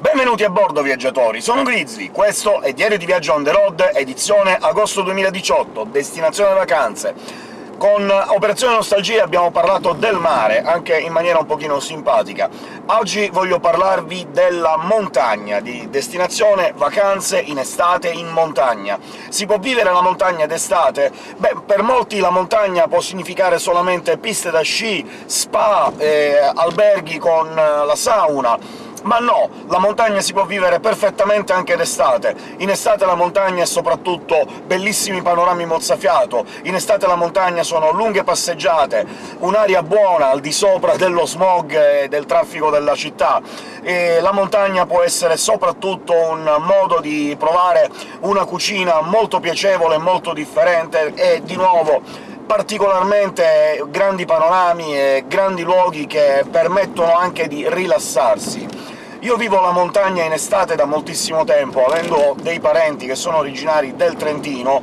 Benvenuti a bordo, viaggiatori! Sono Grizzly, questo è Diario di Viaggio on the road, edizione agosto 2018, destinazione vacanze. Con Operazione Nostalgia abbiamo parlato del mare, anche in maniera un pochino simpatica. Oggi voglio parlarvi della montagna, di destinazione vacanze in estate in montagna. Si può vivere la montagna d'estate? Beh, per molti la montagna può significare solamente piste da sci, spa, eh, alberghi con la sauna, ma no, la montagna si può vivere perfettamente anche d'estate. In estate la montagna è soprattutto bellissimi panorami mozzafiato, in estate la montagna sono lunghe passeggiate, un'aria buona al di sopra dello smog e del traffico della città, e la montagna può essere soprattutto un modo di provare una cucina molto piacevole molto differente, e di nuovo particolarmente grandi panorami e grandi luoghi che permettono anche di rilassarsi. Io vivo la montagna in estate da moltissimo tempo, avendo dei parenti che sono originari del Trentino,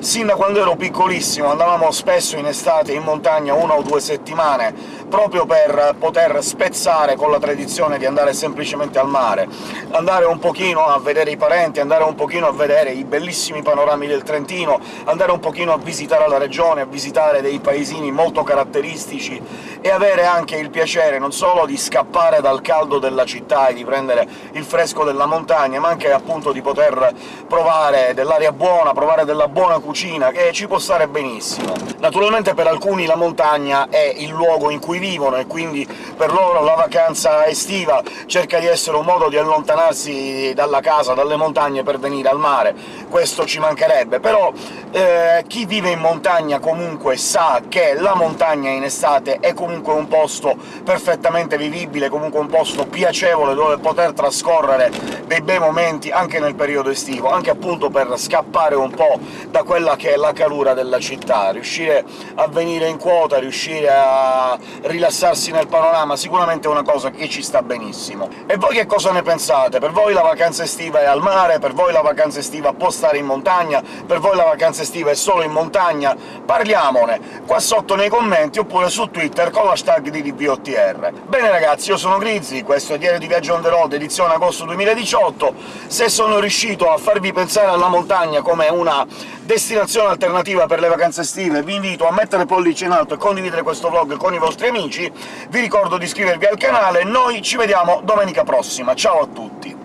Sin da quando ero piccolissimo andavamo spesso in estate in montagna una o due settimane, proprio per poter spezzare con la tradizione di andare semplicemente al mare, andare un pochino a vedere i parenti, andare un pochino a vedere i bellissimi panorami del Trentino, andare un pochino a visitare la regione, a visitare dei paesini molto caratteristici, e avere anche il piacere non solo di scappare dal caldo della città e di prendere il fresco della montagna, ma anche appunto di poter provare dell'aria buona, provare della buona cucina, che ci può stare benissimo. Naturalmente per alcuni la montagna è il luogo in cui vivono, e quindi per loro la vacanza estiva cerca di essere un modo di allontanarsi dalla casa, dalle montagne, per venire al mare. Questo ci mancherebbe, però eh, chi vive in montagna comunque sa che la montagna in estate è comunque un posto perfettamente vivibile, comunque un posto piacevole dove poter trascorrere dei bei momenti anche nel periodo estivo, anche appunto per scappare un po' da quel quella che è la calura della città, riuscire a venire in quota, riuscire a rilassarsi nel panorama, sicuramente è una cosa che ci sta benissimo. E voi che cosa ne pensate? Per voi la vacanza estiva è al mare? Per voi la vacanza estiva può stare in montagna? Per voi la vacanza estiva è solo in montagna? Parliamone qua sotto nei commenti, oppure su Twitter con l'hashtag di DBOTR. Bene ragazzi, io sono Grizzly, questo è Diario di Viaggio on the road, edizione agosto 2018. Se sono riuscito a farvi pensare alla montagna come una destinazione alternativa per le vacanze estive, vi invito a mettere pollice in alto e condividere questo vlog con i vostri amici, vi ricordo di iscrivervi al canale, noi ci vediamo domenica prossima, ciao a tutti!